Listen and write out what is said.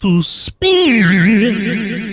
to speed.